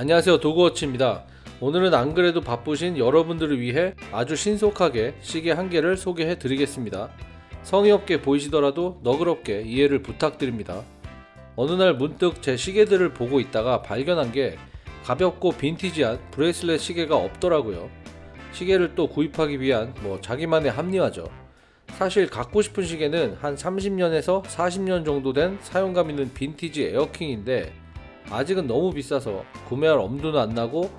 안녕하세요 도그워치입니다. 오늘은 안그래도 바쁘신 여러분들을 위해 아주 신속하게 시계 한 개를 소개해 드리겠습니다. 성의 없게 보이시더라도 너그럽게 이해를 부탁드립니다. 어느 날 문득 제 시계들을 보고 있다가 발견한 게 가볍고 빈티지한 bracelet 시계가 없더라고요. 시계를 또 구입하기 위한 뭐 자기만의 합리화죠. 사실 갖고 싶은 시계는 한 30년에서 40년 정도 된 사용감 있는 빈티지 에어킹인데 아직은 너무 비싸서 구매할 엄두는 안 나고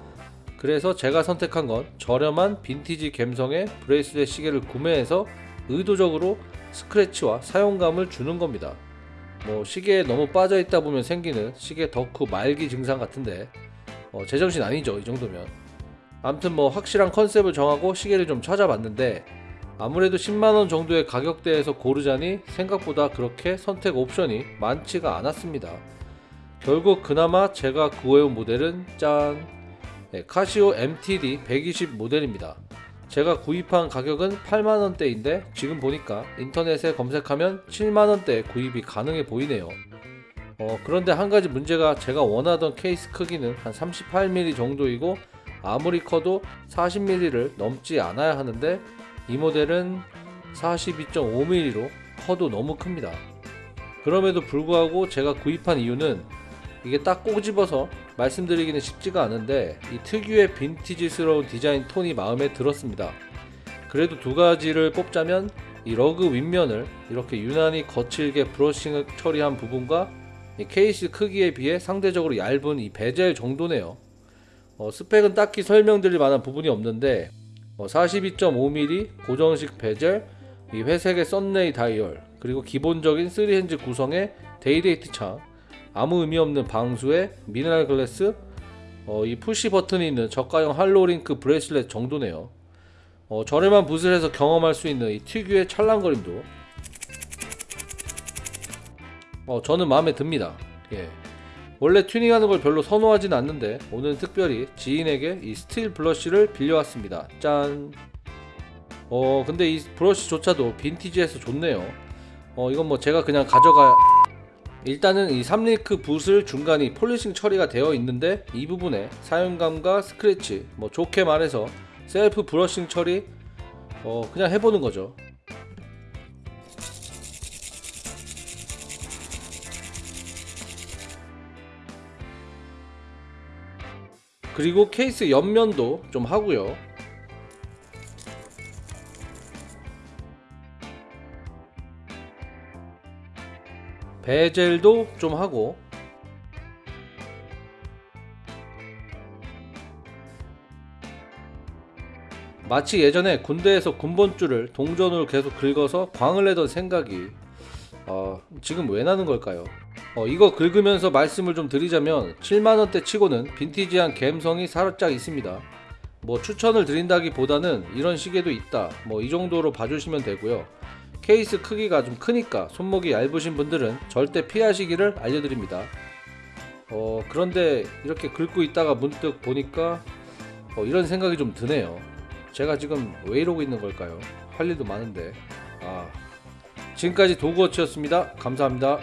그래서 제가 선택한 건 저렴한 빈티지 감성의 bracelet 시계를 구매해서 의도적으로 스크래치와 사용감을 주는 겁니다. 뭐 시계에 너무 빠져 있다 보면 생기는 시계 덕후 말기 증상 같은데 어, 제정신 아니죠 이 정도면 암튼 뭐 확실한 컨셉을 정하고 시계를 좀 찾아봤는데 아무래도 10만원 정도의 가격대에서 고르자니 생각보다 그렇게 선택 옵션이 많지가 않았습니다. 결국 그나마 제가 구해온 모델은 짠 네, 카시오 MTD 120 모델입니다. 제가 구입한 가격은 8만원대인데 지금 보니까 인터넷에 검색하면 7만원대에 구입이 가능해 보이네요. 어, 그런데 한 가지 문제가 제가 원하던 케이스 크기는 한 38mm 정도이고 아무리 커도 40mm를 넘지 않아야 하는데 이 모델은 42.5mm로 커도 너무 큽니다. 그럼에도 불구하고 제가 구입한 이유는 이게 딱 꼬집어서 말씀드리기는 쉽지가 않은데 이 특유의 빈티지스러운 디자인 톤이 마음에 들었습니다. 그래도 두 가지를 뽑자면 이 lug 윗면을 이렇게 유난히 거칠게 brushing 처리한 부분과 케이스 크기에 비해 상대적으로 얇은 이 베젤 정도네요. 어, 스펙은 딱히 설명드릴 만한 부분이 없는데 어, 42.5mm 고정식 베젤, 이 회색의 sunray 다이얼, 그리고 기본적인 3 hands 구성의 day-date 창, 아무 의미 없는 방수에 mineral glass, 어, 이 push button이 있는 저가형 hollow link bracelet 정도네요. 어, 저렴한 bracelet에서 경험할 수 있는 이 특유의 찰랑거림도 어, 저는 마음에 듭니다. 예. 원래 튜닝하는 걸 별로 선호하진 않는데 오늘 특별히 지인에게 이 스틸 브러쉬를 빌려왔습니다. 짠. 어 근데 이 브러쉬조차도 빈티지해서 좋네요. 어 이건 뭐 제가 그냥 가져가 일단은 이 삼 link bracelet 중간이 polishing 처리가 되어 있는데 이 부분에 사용감과 스크래치 뭐 좋게 말해서 셀프 brushing 처리 어 그냥 해보는 거죠. 그리고 케이스 옆면도 좀 하고요 베젤도 좀 하고. 마치 예전에 군대에서 군번줄을 동전으로 계속 긁어서 광을 내던 생각이 어, 지금 왜 나는 걸까요? 어, 이거 긁으면서 말씀을 좀 드리자면 7만원대 치고는 빈티지한 감성이 살짝 있습니다. 뭐 추천을 드린다기보다는 이런 시계도 있다. 뭐 이 정도로 봐주시면 되고요 케이스 크기가 좀 크니까 손목이 얇으신 분들은 절대 피하시기를 알려드립니다. 어, 그런데 이렇게 긁고 있다가 문득 보니까 어, 이런 생각이 좀 드네요. 제가 지금 왜 이러고 있는 걸까요? 할 일도 많은데. 아 지금까지 도구워치였습니다. 감사합니다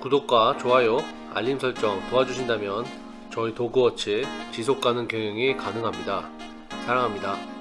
구독과 좋아요, 알림 설정 도와주신다면 저희 도그워치 지속가능 경영이 가능합니다. 사랑합니다.